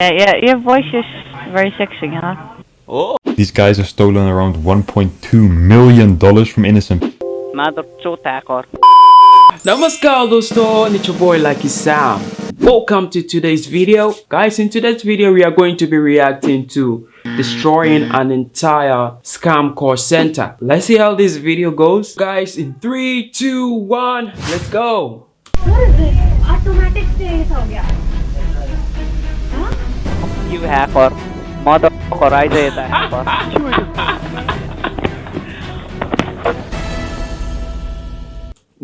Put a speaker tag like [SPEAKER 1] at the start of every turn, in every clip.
[SPEAKER 1] Yeah, yeah, your voice is very sexy, huh?
[SPEAKER 2] Oh,
[SPEAKER 3] These guys have stolen around 1.2 million dollars from innocent
[SPEAKER 1] Mother or
[SPEAKER 2] Namaskar dosto, and it's your boy Lucky Sam. Welcome to today's video. Guys, in today's video we are going to be reacting to destroying an entire scam call center. Let's see how this video goes. Guys, in 3, 2, 1, let's go.
[SPEAKER 1] You hacker. Mother or I say the hacker.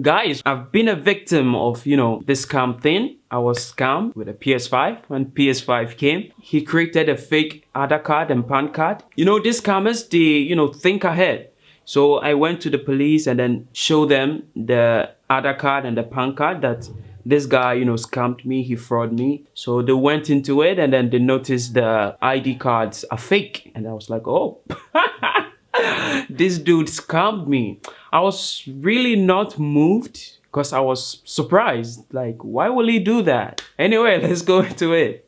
[SPEAKER 2] Guys, I've been a victim of, you know, this scam thing. I was scammed with a PS5. When PS5 came, he created a fake Aadhaar card and PAN card. You know, these scammers, they, you know, think ahead. So I went to the police and then show them the Aadhaar card and the PAN card that this guy, you know, scammed me, he fraud me. So they went into it and then they noticed the ID cards are fake. And I was like, oh, this dude scammed me. I was really not moved because I was surprised. Like, why will he do that? Anyway, let's go into it.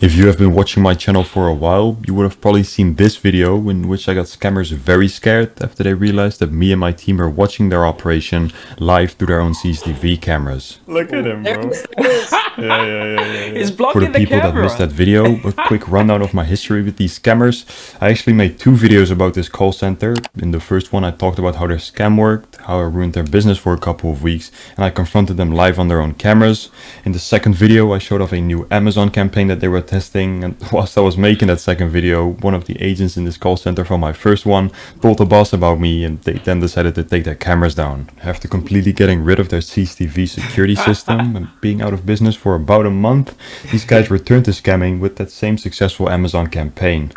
[SPEAKER 3] If you have been watching my channel for a while, you would have probably seen this video in which I got scammers very scared after they realized that me and my team are watching their operation live through their own CCTV cameras. Look at him, bro. yeah, yeah, yeah,
[SPEAKER 2] He's
[SPEAKER 3] For
[SPEAKER 2] blocking
[SPEAKER 3] the
[SPEAKER 2] the,
[SPEAKER 3] people that
[SPEAKER 2] camera.
[SPEAKER 3] missed that video, a quick rundown of my history with these scammers. I actually made two videos about this call center. In the first one, I talked about how their scam worked, how I ruined their business for a couple of weeks, and I confronted them live on their own cameras. In the second video, I showed off a new Amazon campaign that they were testing, and whilst I was making that second video, one of the agents in this call center from my first one told the boss about me, and they then decided to take their cameras down. After completely getting rid of their CCTV security system and being out of business for about a month, these guys returned to scamming with that same successful Amazon campaign.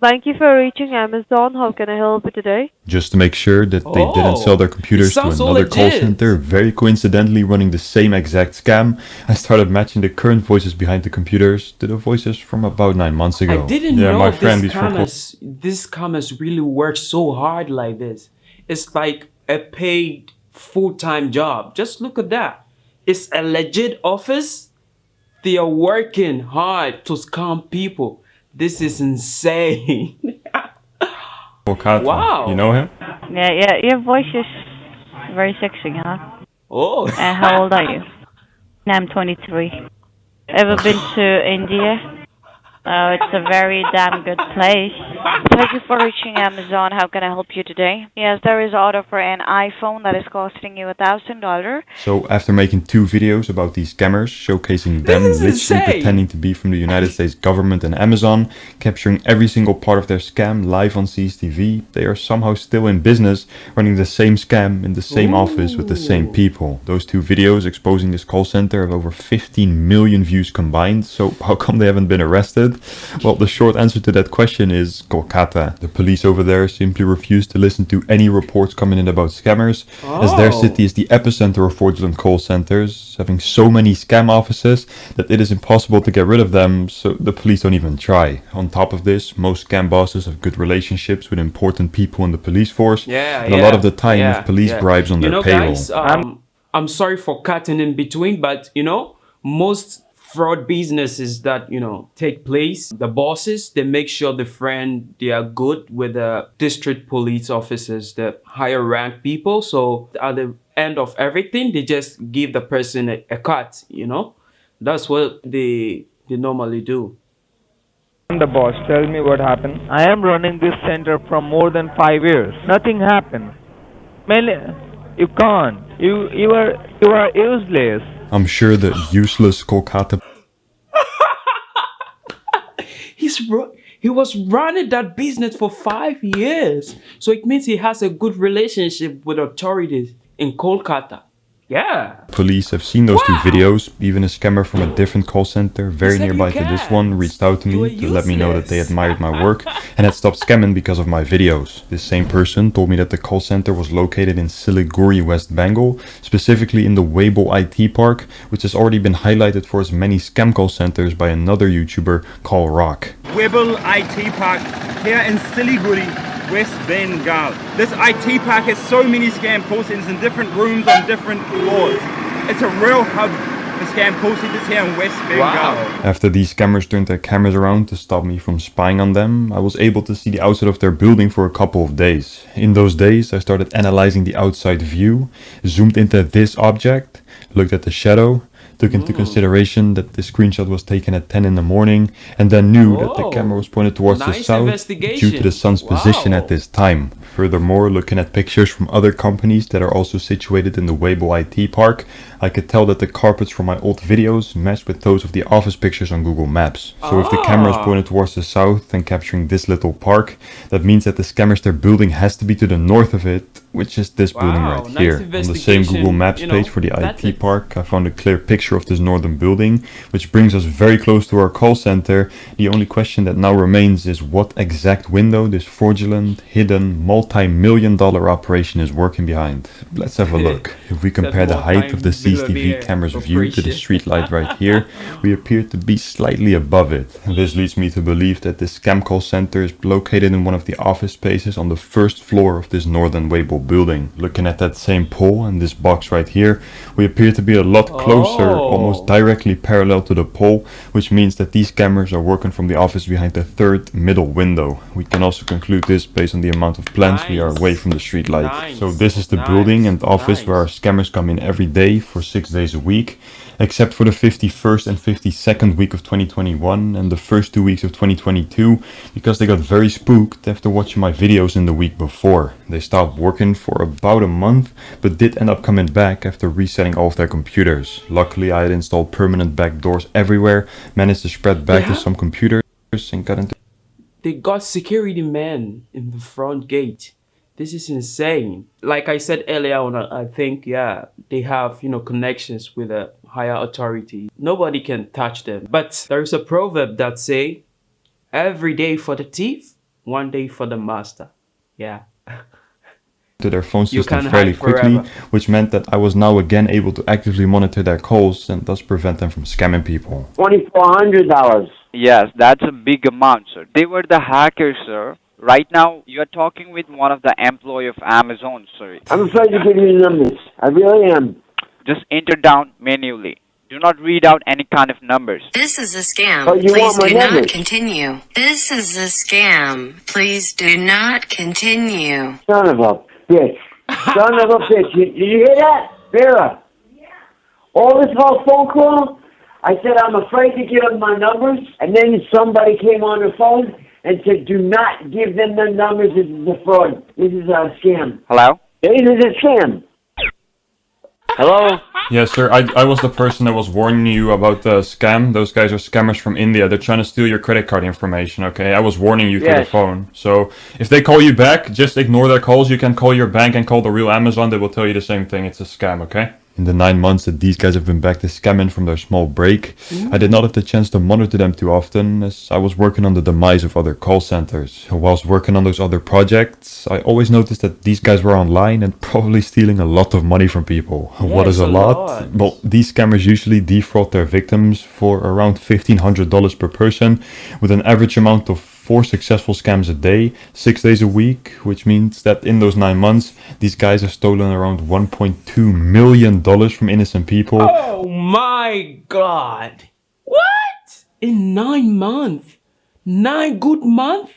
[SPEAKER 4] Thank you for reaching Amazon. How can I help you today?
[SPEAKER 3] Just to make sure that they
[SPEAKER 2] Oh,
[SPEAKER 3] didn't sell their computers to another call center, very coincidentally running the same exact scam, I started matching the current voices behind the computers to the voices from about nine months ago.
[SPEAKER 2] I didn't
[SPEAKER 3] yeah,
[SPEAKER 2] know
[SPEAKER 3] my friend,
[SPEAKER 2] this
[SPEAKER 3] these were
[SPEAKER 2] this scammers really work so hard like this. It's like a paid full-time job. Just look at that. It's a legit office. They are working hard to scam people. This is insane.
[SPEAKER 3] Kolkata.
[SPEAKER 2] Wow.
[SPEAKER 3] You know him?
[SPEAKER 1] Yeah, yeah, your voice is very sexy, huh?
[SPEAKER 2] oh.
[SPEAKER 1] And how old are you? I'm 23. Ever been to India? Oh, it's a very damn good place.
[SPEAKER 4] Thank you for reaching Amazon. How can I help you today? Yes, there is order for an iPhone that is costing you a thousand dollar.
[SPEAKER 3] So after making two videos about these scammers, showcasing them literally
[SPEAKER 2] insane.
[SPEAKER 3] pretending to be from the United States government and Amazon, capturing every single part of their scam live on CCTV, they are somehow still in business, running the same scam in the same office with the same people. Those two videos exposing this call center have over 15 million views combined, so how come they haven't been arrested? Well, the short answer to that question is Kolkata. The police over there simply refuse to listen to any reports coming in about scammers, as their
[SPEAKER 2] Oh.
[SPEAKER 3] city is the epicenter of fraudulent call centers, having so many scam offices that it is impossible to get rid of them, so the police don't even try. On top of this, most scam bosses have good relationships with important people in the police force,
[SPEAKER 2] Yeah,
[SPEAKER 3] and
[SPEAKER 2] yeah,
[SPEAKER 3] a lot of the time
[SPEAKER 2] yeah,
[SPEAKER 3] police
[SPEAKER 2] yeah.
[SPEAKER 3] bribes on
[SPEAKER 2] you
[SPEAKER 3] their
[SPEAKER 2] know,
[SPEAKER 3] payroll.
[SPEAKER 2] Guys, um, I'm sorry for cutting in between, but you know, most fraud businesses that you know take place, the bosses they make sure the friend they are good with the district police officers, the higher rank people. So at the end of everything, they just give the person a, a cut. You know, that's what they they normally do.
[SPEAKER 5] I'm the boss. Tell me what happened. I am running this center from more than five years. Nothing happened. Man, you can't. You you are you are useless.
[SPEAKER 3] I'm sure that useless Kolkata
[SPEAKER 2] He's he was running that business for five years. So it means he has a good relationship with authorities in Kolkata. Yeah.
[SPEAKER 3] police have seen those
[SPEAKER 2] Wow.
[SPEAKER 3] two videos. Even a scammer from a different call center, very nearby to this one, reached out to me to let me know that they admired my work and had stopped scamming because of my videos. This same person told me that the call center was located in Siliguri, West Bengal, specifically in the Webel IT Park, which has already been highlighted for its many scam call centers by another YouTuber, Karl Rock.
[SPEAKER 6] Webel IT Park here in Siliguri, West Bengal. This IT park has so many scam call centers in different rooms on different floors. It's a real hub The scam posted this here in West Bengal.
[SPEAKER 2] Wow.
[SPEAKER 3] After these scammers turned their cameras around to stop me from spying on them, I was able to see the outside of their building for a couple of days. In those days, I started analyzing the outside view, zoomed into this object, looked at the shadow, took into consideration that the screenshot was taken at 10 in the morning, and then knew that the camera was pointed towards the south due to the sun's position at this time. Furthermore, looking at pictures from other companies that are also situated in the Webel IT park, I could tell that the carpets from my old videos matched with those of the office pictures on Google Maps. So if the camera is
[SPEAKER 2] Ah.
[SPEAKER 3] pointed towards the south and capturing this little park, that means that the scammers their building has to be to the north of it, which is this building right
[SPEAKER 2] nice
[SPEAKER 3] here. On the same Google Maps
[SPEAKER 2] you know,
[SPEAKER 3] page for the IT
[SPEAKER 2] it.
[SPEAKER 3] park, I found a clear picture of this northern building, which brings us very close to our call center. The only question that now remains is what exact window this fraudulent, hidden, multi-million dollar operation is working behind. Let's have a look. If we compare the height of the CCTV camera's view to the street light right here, we appear to be slightly above it. This leads me to believe that this scam call center is located in one of the office spaces on the first floor of this northern Webel building. Looking at that same pole and this box right here, we appear to be a lot closer,
[SPEAKER 2] Oh.
[SPEAKER 3] almost directly parallel to the pole, which means that these cameras are working from the office behind the third middle window. We can also conclude this based on the amount of plants we are away from the street light.
[SPEAKER 2] Nice.
[SPEAKER 3] So this is the
[SPEAKER 2] Nice.
[SPEAKER 3] building and office where our scammers come in every day for six days a week, except for the 51st and 52nd week of 2021 and the first two weeks of 2022, because they got very spooked after watching my videos in the week before. They stopped working for about a month, but did end up coming back after resetting all of their computers. Luckily, I had installed permanent backdoors everywhere, managed to spread back to some computers, and got into
[SPEAKER 2] They got security men in the front gate. This is insane. Like I said earlier on, I I think, yeah, they have, you know, connections with a higher authority. Nobody can touch them. But there's a proverb that say, every day for the thief, one day for the master. Yeah.
[SPEAKER 3] to their phone system fairly quickly,
[SPEAKER 2] forever.
[SPEAKER 3] which meant that I was now again able to actively monitor their calls and thus prevent them from scamming people.
[SPEAKER 7] $2,400. Yes, that's a big amount, sir. They were the hackers, sir. Right now, you're talking with one of the employee of Amazon, sir.
[SPEAKER 8] I'm afraid to give you the numbers. I really am.
[SPEAKER 7] Just enter down manually. Do not read out any kind of numbers.
[SPEAKER 9] This is a scam. Please
[SPEAKER 8] want my
[SPEAKER 9] do not continue. This is a scam. Please do not continue.
[SPEAKER 8] Son of a bitch. Son of a bitch. You, did you hear that? Vera. Yeah. All this whole phone call, I said I'm afraid to give them my numbers, and then somebody came on the phone and said, do not give them the numbers. This is a fraud. This is a scam.
[SPEAKER 7] Hello?
[SPEAKER 8] This is a scam.
[SPEAKER 7] Hello?
[SPEAKER 3] Yes, sir. I, I was the person that was warning you about the scam. Those guys are scammers from India. They're trying to steal your credit card information, okay? I was warning you through the phone. So if they call you back, just ignore their calls. You can call your bank and call the real Amazon. They will tell you the same thing. It's a scam, okay? In the nine months that these guys have been back to scamming from their small break, mm-hmm. I did not have the chance to monitor them too often as I was working on the demise of other call centers. Whilst working on those other projects, I always noticed that these guys were online and probably stealing a lot of money from people. what
[SPEAKER 2] Yes,
[SPEAKER 3] is a,
[SPEAKER 2] a
[SPEAKER 3] lot?
[SPEAKER 2] lot.
[SPEAKER 3] Well, these scammers usually defraud their victims for around $1,500 per person, with an average amount of four successful scams a day, six days a week, which means that in those nine months, these guys have stolen around $1.2 million from innocent people.
[SPEAKER 2] Oh my god. What? In nine months? Nine good months?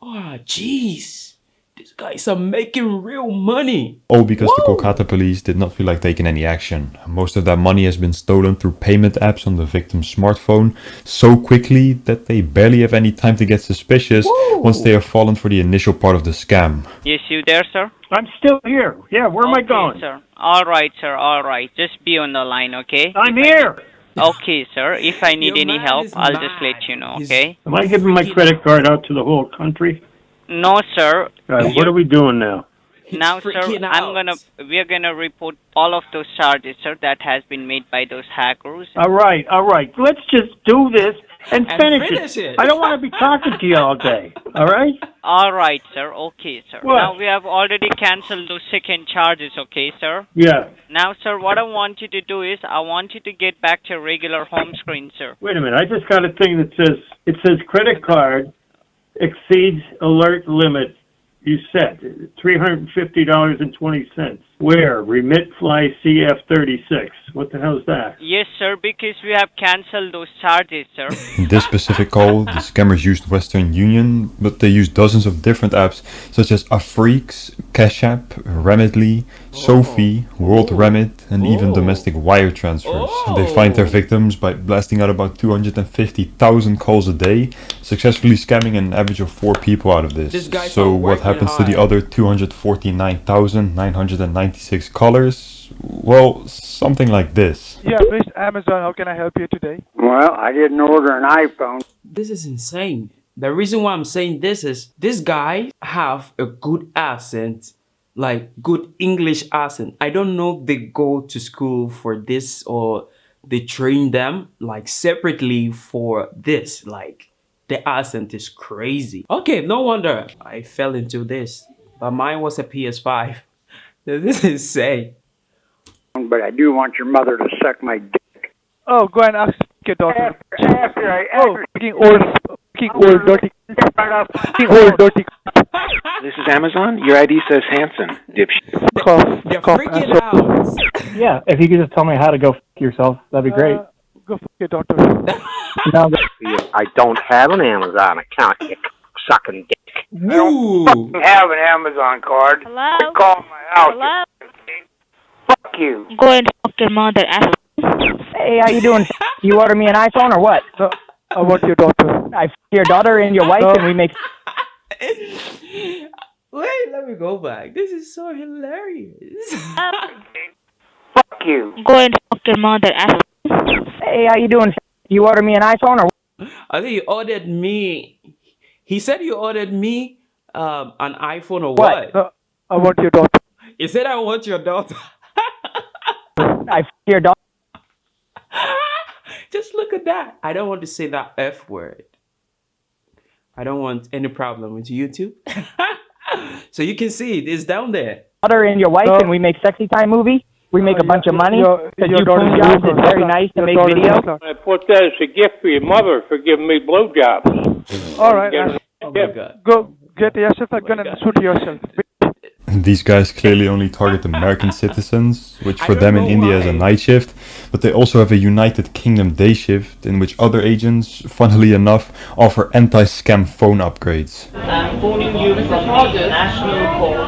[SPEAKER 2] Oh, jeez. These guys are making real money.
[SPEAKER 3] All because the Kolkata police did not feel like taking any action. Most of that money has been stolen through payment apps on the victim's smartphone so quickly that they barely have any time to get suspicious once they have fallen for the initial part of the scam.
[SPEAKER 7] Yes, you there, sir?
[SPEAKER 10] I'm still here. Yeah, where am I going?
[SPEAKER 7] sir. All right, sir. All right. Just be on the line, okay?
[SPEAKER 10] I'm here.
[SPEAKER 7] Okay, sir. If I need
[SPEAKER 2] Your
[SPEAKER 7] any help, I'll just let you know, okay?
[SPEAKER 10] Am I giving my credit card out to the whole country?
[SPEAKER 7] No, sir.
[SPEAKER 10] All right, what are we doing now?
[SPEAKER 7] Now, sir,
[SPEAKER 2] freaking
[SPEAKER 7] I'm gonna we're gonna report all of those charges, sir, that has been made by those hackers.
[SPEAKER 10] All right, all right. Let's just do this and,
[SPEAKER 2] And
[SPEAKER 10] finish,
[SPEAKER 2] finish it.
[SPEAKER 10] I don't want to be talking to you all day. All right?
[SPEAKER 7] All right, sir. Okay, sir.
[SPEAKER 10] What?
[SPEAKER 7] Now we have already canceled those second charges, okay, sir?
[SPEAKER 10] Yeah.
[SPEAKER 7] Now, sir, what I want you to do is I want you to get back to your regular home screen, sir.
[SPEAKER 10] Wait a minute. I just got a thing that says it says credit card exceeds alert limit you set, $350.20. Where? Remitfly CF36. What the hell is that?
[SPEAKER 11] Yes, sir, because we have cancelled those charges, sir.
[SPEAKER 3] this specific call, the scammers used Western Union, but they used dozens of different apps such as Afriques, Cash App, Remitly, oh. SoFi, World. Oh. Remit, and even oh. domestic wire transfers. Oh. They find their victims by blasting out about 250,000 calls a day, successfully scamming an average of four people out of this.
[SPEAKER 2] this
[SPEAKER 3] so what happens high. to the other 249,999? 96 colors. Well, something like this.
[SPEAKER 12] Yeah, Miss Amazon, how can I help you today?
[SPEAKER 13] Well, I didn't order an iPhone.
[SPEAKER 2] This is insane. The reason why I'm saying this is this guy have a good accent, like good English accent. I don't know they go to school for this or they train them like separately for this. Like the accent is crazy. Okay, no wonder I fell into this but mine was a PS5. This is insane.
[SPEAKER 13] But I do want your mother to suck my dick.
[SPEAKER 12] Oh, go ahead and ask your daughter.
[SPEAKER 13] After I,
[SPEAKER 12] Oh, fucking old, fucking old dirty, fucking old dirty.
[SPEAKER 14] This is Amazon. Your ID says Hanson, dipshit.
[SPEAKER 12] Cough,
[SPEAKER 2] They're
[SPEAKER 12] cough,
[SPEAKER 2] freaking
[SPEAKER 12] asshole.
[SPEAKER 2] out.
[SPEAKER 15] Yeah, if you could just tell me how to go f- yourself, that'd be great.
[SPEAKER 12] Uh, go fuck your daughter.
[SPEAKER 15] No,
[SPEAKER 14] I don't have an Amazon account. You sucking dick.
[SPEAKER 2] Woo.
[SPEAKER 13] have an Amazon card.
[SPEAKER 4] Hello?
[SPEAKER 13] You call my house.
[SPEAKER 4] Hello?
[SPEAKER 13] Fuck you.
[SPEAKER 4] Go and fuck your mother, asshole.
[SPEAKER 15] hey, how you doing? You order me an iPhone or what?
[SPEAKER 12] No, I want your daughter.
[SPEAKER 15] I f- your daughter and your wife, and we make.
[SPEAKER 2] Wait, let me go back. This is so hilarious.
[SPEAKER 13] Fuck you.
[SPEAKER 4] Go and fuck your mother, asshole.
[SPEAKER 15] Hey, how you doing? You order me an iPhone or what?
[SPEAKER 2] I think you ordered me. He said you ordered me um, an iPhone or
[SPEAKER 15] What?
[SPEAKER 2] what?
[SPEAKER 12] No, I want your daughter.
[SPEAKER 2] He said I want your daughter.
[SPEAKER 15] I f- your daughter.
[SPEAKER 2] Just look at that. I don't want to say that F word. I don't want any problem with YouTube. so you can see it is down there.
[SPEAKER 15] daughter and your wife,
[SPEAKER 12] No.
[SPEAKER 15] and we make sexy time movie. We make
[SPEAKER 12] Uh,
[SPEAKER 15] a bunch
[SPEAKER 12] your-
[SPEAKER 15] of money.
[SPEAKER 12] your-
[SPEAKER 15] Because
[SPEAKER 12] your
[SPEAKER 15] you
[SPEAKER 12] daughter's
[SPEAKER 15] poon jobs, it's very nice to make
[SPEAKER 12] videos.
[SPEAKER 15] video.
[SPEAKER 12] local.
[SPEAKER 10] I put that as a gift for your mother for giving me blowjobs.
[SPEAKER 12] All right,
[SPEAKER 10] Get
[SPEAKER 12] uh,
[SPEAKER 2] Oh my god.
[SPEAKER 12] go get yourself a gun and shoot yourself.
[SPEAKER 3] These guys clearly only target American citizens, which for them in
[SPEAKER 2] know
[SPEAKER 3] India is a night shift, but they also have a United Kingdom day shift in which other agents, funnily enough, offer anti-scam phone upgrades.
[SPEAKER 16] I'm phoning you from the National Call Blocking Department. And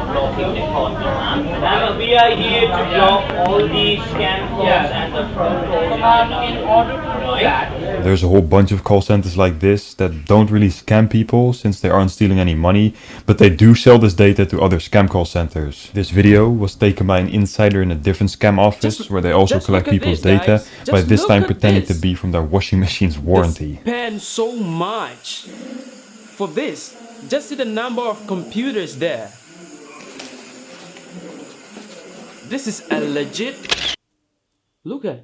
[SPEAKER 16] we are here to block all the scam calls and the fraud calls in order to do that.
[SPEAKER 3] There's a whole bunch of call centers like this that don't really scam people since they aren't stealing any money, but they do sell this data to other scam call centers. This video was taken by an insider in a different scam office
[SPEAKER 2] Just-
[SPEAKER 3] where they also collect people's
[SPEAKER 2] this,
[SPEAKER 3] data,
[SPEAKER 2] guys.
[SPEAKER 3] by this time pretending
[SPEAKER 2] this.
[SPEAKER 3] to be from their washing machine's warranty.
[SPEAKER 2] Spend so much for this. Just see the number of computers there. This is a legit. Look at.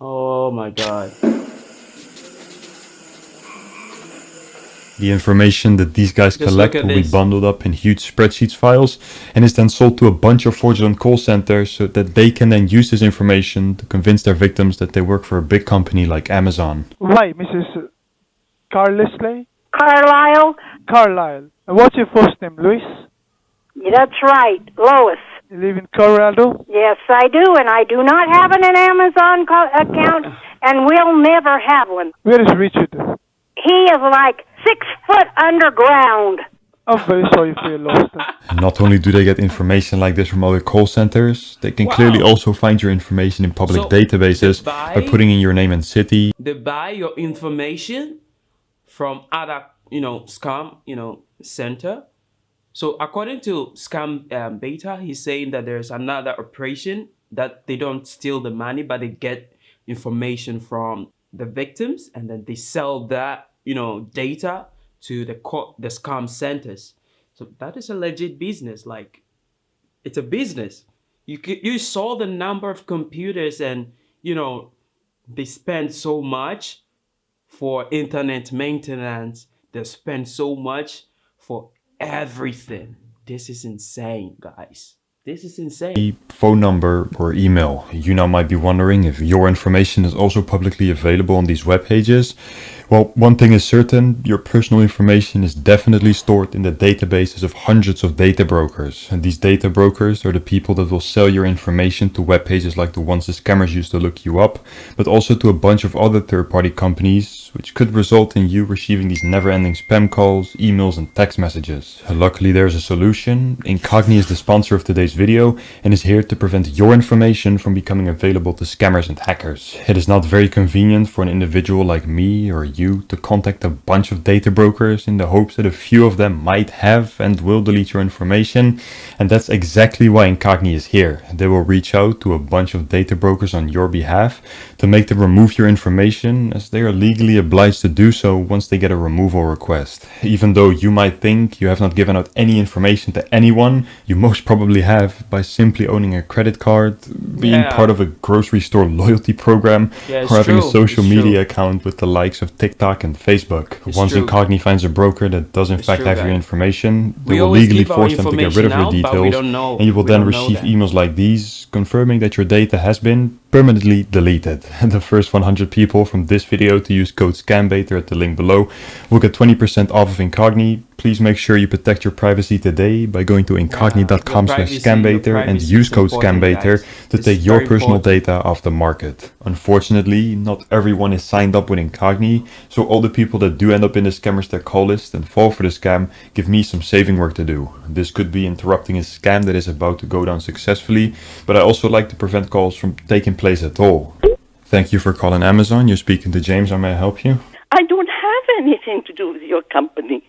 [SPEAKER 2] Oh my god.
[SPEAKER 3] The information that these guys
[SPEAKER 2] Just
[SPEAKER 3] collect
[SPEAKER 2] look at
[SPEAKER 3] will be bundled up in huge spreadsheets files and is then sold to a bunch of fraudulent call centers so that they can then use this information to convince their victims that they work for a big company like Amazon.
[SPEAKER 12] Why, Mrs. Carlisle?
[SPEAKER 17] Carlisle?
[SPEAKER 12] Carlisle. And what's your first name, Louis?
[SPEAKER 17] That's right, Lois.
[SPEAKER 12] You live in Colorado?
[SPEAKER 17] Yes, I do, and I do not have an Amazon co- account, and will never have one.
[SPEAKER 12] Where is Richard?
[SPEAKER 17] He is like six foot underground.
[SPEAKER 12] I'm very sorry for your loss. then.
[SPEAKER 3] Not only do they get information like this from other call centers, they can clearly also find your information in public
[SPEAKER 2] So,
[SPEAKER 3] databases
[SPEAKER 2] by-
[SPEAKER 3] by putting in your name and city.
[SPEAKER 2] They buy your information from other, you know, scam, you know, center. So according to Scam um, Beta, he's saying that there's another operation that they don't steal the money, but they get information from the victims, and then they sell that, you know, data to the co- the scam centers. So that is a legit business. Like, it's a business. You you saw the number of computers, and you know, they spend so much for internet maintenance. They spend so much for everything. This is insane, guys. This is insane.
[SPEAKER 3] phone number or email. You now might be wondering if your information is also publicly available on these web pages. Well, one thing is certain, your personal information is definitely stored in the databases of hundreds of data brokers. And these data brokers are the people that will sell your information to web pages like the ones the scammers use to look you up, but also to a bunch of other third-party companies, which could result in you receiving these never-ending spam calls, emails and text messages. Luckily there's a solution. Incogni is the sponsor of today's video and is here to prevent your information from becoming available to scammers and hackers. It is not very convenient for an individual like me or you to contact a bunch of data brokers in the hopes that a few of them might have and will delete your information. And that's exactly why Incogni is here. They will reach out to a bunch of data brokers on your behalf to make them remove your information as they are legally obliged to do so once they get a removal request. Even though you might think you have not given out any information to anyone, you most probably have by simply owning a credit card, being
[SPEAKER 2] Yeah.
[SPEAKER 3] part of a grocery store loyalty program,
[SPEAKER 2] Yeah,
[SPEAKER 3] or having a social
[SPEAKER 2] it's
[SPEAKER 3] media
[SPEAKER 2] true.
[SPEAKER 3] account with the likes of TikTok and Facebook.
[SPEAKER 2] It's
[SPEAKER 3] Once
[SPEAKER 2] true.
[SPEAKER 3] Incogni finds a broker that does in
[SPEAKER 2] It's
[SPEAKER 3] fact
[SPEAKER 2] true,
[SPEAKER 3] have your information, they
[SPEAKER 2] We
[SPEAKER 3] will legally force them to get rid of your
[SPEAKER 2] out,
[SPEAKER 3] details, and you will
[SPEAKER 2] we
[SPEAKER 3] then receive emails like these confirming that your data has been permanently deleted. the first 100 people from this video to use code SCAMBAITER at the link below will get 20% off of Incogni. Please make sure you protect your privacy today by going to incogni.com slash scambaiter and use code scambaiter to
[SPEAKER 2] It's
[SPEAKER 3] take your personal
[SPEAKER 2] important.
[SPEAKER 3] data off the market. Unfortunately, not everyone is signed up with Incogni, so all the people that do end up in the scammers their call list and fall for the scam give me some saving work to do. This could be interrupting a scam that is about to go down successfully, but I also like to prevent calls from taking place at all. Thank you for calling Amazon. You're speaking to James. How may I help you?
[SPEAKER 18] I don't have anything to do with your company.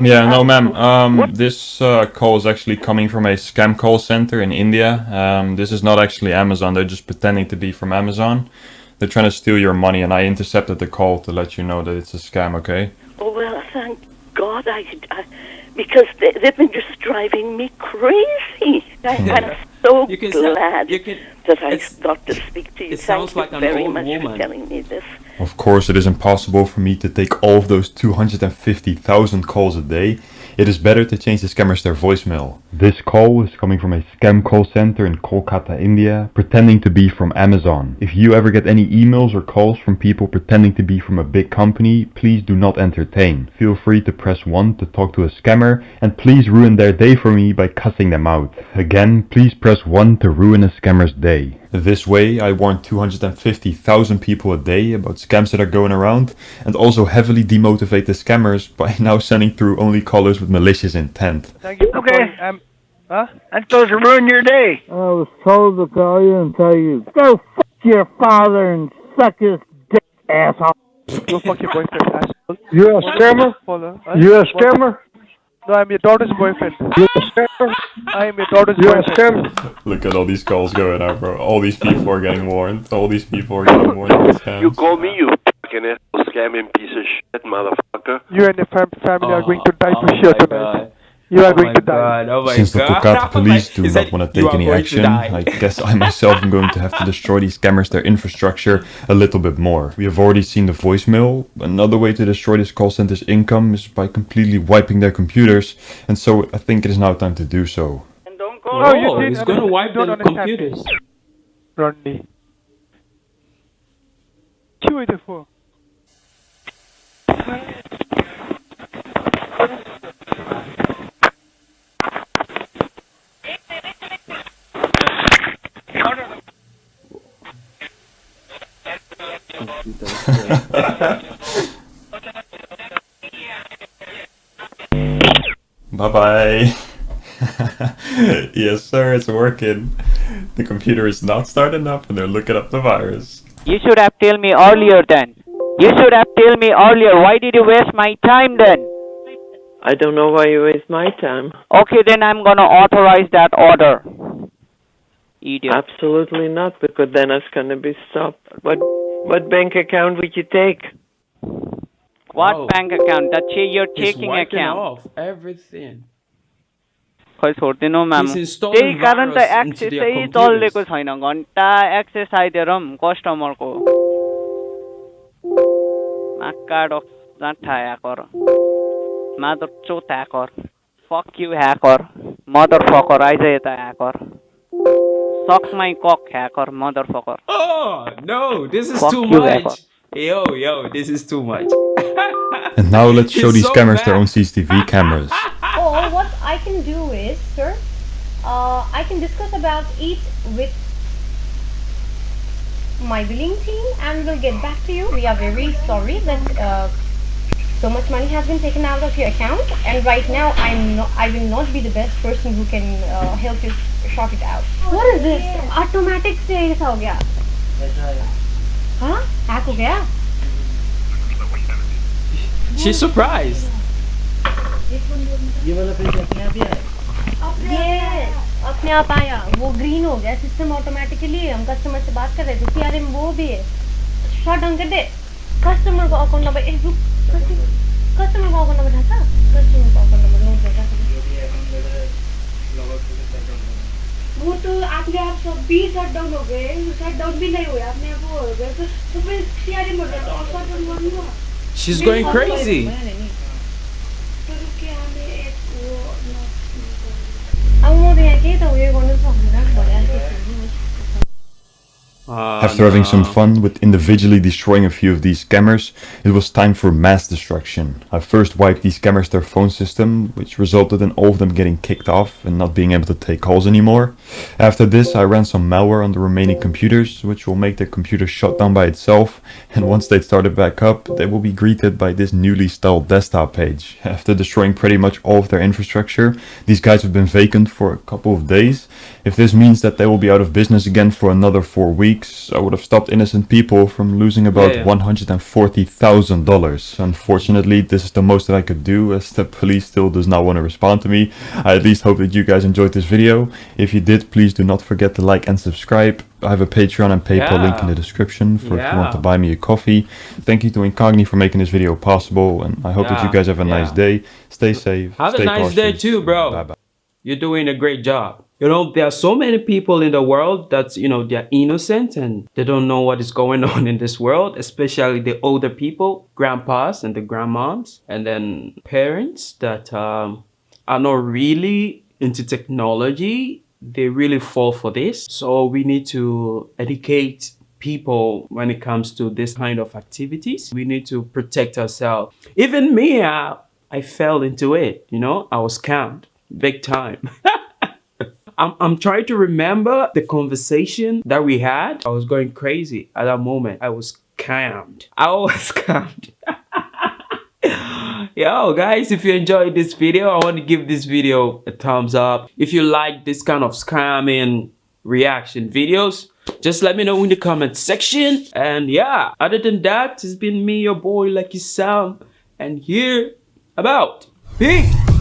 [SPEAKER 3] Yeah, no, ma'am. Um, this uh, call is actually coming from a scam call center in India. Um, this is not actually Amazon. They're just pretending to be from Amazon. They're trying to steal your money, and I intercepted the call to let you know that it's a scam. Okay?
[SPEAKER 18] Oh, well, thank God I, I because they, they've been just driving me crazy. I, I'm so
[SPEAKER 2] You can sound-
[SPEAKER 18] glad
[SPEAKER 2] you can-
[SPEAKER 18] that I got to speak to you.
[SPEAKER 2] it
[SPEAKER 18] Thank
[SPEAKER 2] sounds
[SPEAKER 18] you
[SPEAKER 2] like an
[SPEAKER 18] very
[SPEAKER 2] old
[SPEAKER 18] much
[SPEAKER 2] woman.
[SPEAKER 18] for telling me this.
[SPEAKER 3] Of course, it is impossible for me to take all of those 250,000 calls a day. It is better to change the scammers their voicemail. This call is coming from a scam call center in Kolkata, India, pretending to be from Amazon. If you ever get any emails or calls from people pretending to be from a big company, please do not entertain. Feel free to press 1 to talk to a scammer, and please ruin their day for me by cussing them out. Again, please press 1 to ruin a scammer's day. This way, I warn 250,000 people a day about scams that are going around, and also heavily demotivate the scammers by now sending through only callers with malicious intent.
[SPEAKER 12] Thank you. Okay. Um, huh? I'm supposed to ruin your day.
[SPEAKER 19] I was told to call you and tell you, go fuck your father and suck his dick, asshole.
[SPEAKER 12] Go fuck your boyfriend, asshole.
[SPEAKER 10] You a scammer?
[SPEAKER 12] Follow.
[SPEAKER 10] You a scammer?
[SPEAKER 12] No, I'm your daughter's boyfriend.
[SPEAKER 10] You a scammer?
[SPEAKER 12] I am your daughter's
[SPEAKER 10] You
[SPEAKER 12] boyfriend.
[SPEAKER 10] scammer?
[SPEAKER 3] Look at all these calls going out, bro. All these people are getting warned. All these people are getting warned.
[SPEAKER 20] You call me, you fucking asshole scamming piece of shit, motherfucker.
[SPEAKER 12] You and your fam- family are going to die for
[SPEAKER 2] oh
[SPEAKER 12] sure tonight.
[SPEAKER 2] God.
[SPEAKER 12] You are
[SPEAKER 2] Oh
[SPEAKER 12] going
[SPEAKER 2] my
[SPEAKER 12] to die.
[SPEAKER 2] God, oh my
[SPEAKER 3] Since the
[SPEAKER 2] God.
[SPEAKER 3] Police do not want to take any action. I guess I myself am going to have to destroy these scammers, their infrastructure, a little bit more. We have already seen the voicemail. Another way to destroy this call center's income is by completely wiping their computers, and so I think it is now time to do so.
[SPEAKER 2] Oh,
[SPEAKER 12] you
[SPEAKER 2] he's going to wipe
[SPEAKER 12] don't
[SPEAKER 2] the
[SPEAKER 12] understand.
[SPEAKER 2] computers.
[SPEAKER 12] Rodney. Two eighty oh four.
[SPEAKER 3] Bye bye. yes, sir, it's working. The computer is not starting up, and they're looking up the virus.
[SPEAKER 11] You should have told me earlier then. You should have told me earlier. Why did you waste my time then?
[SPEAKER 21] I don't know why you waste my time.
[SPEAKER 11] Okay, then I'm gonna authorize that order. Idiot.
[SPEAKER 21] Absolutely not, because then it's going to be stopped. What what bank account would you take?
[SPEAKER 11] What
[SPEAKER 2] Oh.
[SPEAKER 11] bank account? Ch- your
[SPEAKER 2] He's
[SPEAKER 11] checking
[SPEAKER 2] wiping
[SPEAKER 11] account.
[SPEAKER 2] off everything.
[SPEAKER 11] खै छोड्दिनु ma'am त्यही कारण त एक्सेसै. चलेको छैन घन्टा access आइदिएर पनि कस्टमरको नाकाडो जाँठा hacker मादर चोत hacker fuck you hacker motherfucker eyes यता hacker Suck my cock, hacker, motherfucker.
[SPEAKER 2] Oh, no, this is
[SPEAKER 11] Fuck
[SPEAKER 2] too
[SPEAKER 11] you,
[SPEAKER 2] much.
[SPEAKER 11] Hacker.
[SPEAKER 2] Yo, yo, this is too much.
[SPEAKER 3] and now let's show
[SPEAKER 2] it's
[SPEAKER 3] these
[SPEAKER 2] so
[SPEAKER 3] cameras bad.
[SPEAKER 2] their
[SPEAKER 3] own CCTV cameras.
[SPEAKER 22] Oh, what I can do is, sir, uh, I can discuss about it with my billing team and we'll get back to you. We are very sorry that uh, so much money has been taken out of your account and right now I'm not, I will not be the best person who can uh, help you sort it out. What is this? Automatic से ऐसा हो गया? हाँ? Hack हो गया?
[SPEAKER 2] She's surprised.
[SPEAKER 16] ये वाला page अपने आप ही आया
[SPEAKER 22] Yes, अपने आप आया वो ग्रीन हो गया सिस्टम ऑटोमेटिकली हम कस्टमर से बात कर रहे थे सीआरए में वो भी है शॉर्ट डाउन कर दे कस्टमर को अकाउंट नंबर एक रुक कस्टमर को अकाउंट नंबर था? कस्टमर को अकाउंट नोट कर वो तो आपने आप सब भी शट डाउन हो गए शट डाउन भी नहीं हुआ आपने आप वो हो गए तो तो फिर सीआरए में और शट डाउन नहीं हुआ।
[SPEAKER 2] She's going crazy.
[SPEAKER 22] तो वो अब म त यहाँ केही त उयो गर्नु सक्दिनँ Uh,
[SPEAKER 2] Uh,
[SPEAKER 3] After having some fun with individually destroying a few of these scammers, it was time for mass destruction. I first wiped these scammers their phone system, which resulted in all of them getting kicked off and not being able to take calls anymore. After this, I ran some malware on the remaining computers, which will make their computer shut down by itself, and once they started back up, they will be greeted by this newly styled desktop page. After destroying pretty much all of their infrastructure, these guys have been vacant for a couple of days. If this means that they will be out of business again for another four weeks, I would have stopped innocent people from losing about
[SPEAKER 2] Yeah.
[SPEAKER 3] $140,000. Unfortunately, this is the most that I could do as the police still does not want to respond to me. I at least hope that you guys enjoyed this video. If you did, please do not forget to like and subscribe. I have a Patreon and PayPal link in the description for if you want to buy me a coffee. Thank you to Incogni for making this video possible, and I hope that you guys have a nice day. Stay safe.
[SPEAKER 2] Have
[SPEAKER 3] stay
[SPEAKER 2] a nice day too, bro.
[SPEAKER 3] Bye bye.
[SPEAKER 2] You're doing a great job. You know, there are so many people in the world that, you know, they're innocent and they don't know what is going on in this world, especially the older people, grandpas and the grandmoms, and then parents that um, are not really into technology. They really fall for this. So we need to educate people when it comes to this kind of activities. We need to protect ourselves. Even me, I, I fell into it, you know, I was scammed big time. I'm, I'm trying to remember the conversation that we had. I was going crazy at that moment. I was scammed. I was scammed. Yo, guys, if you enjoyed this video, I want to give this video a thumbs up. If you like this kind of scamming reaction videos, just let me know in the comment section. And yeah, other than that, it's been me, your boy, Lucky Sam, and here about. Peace!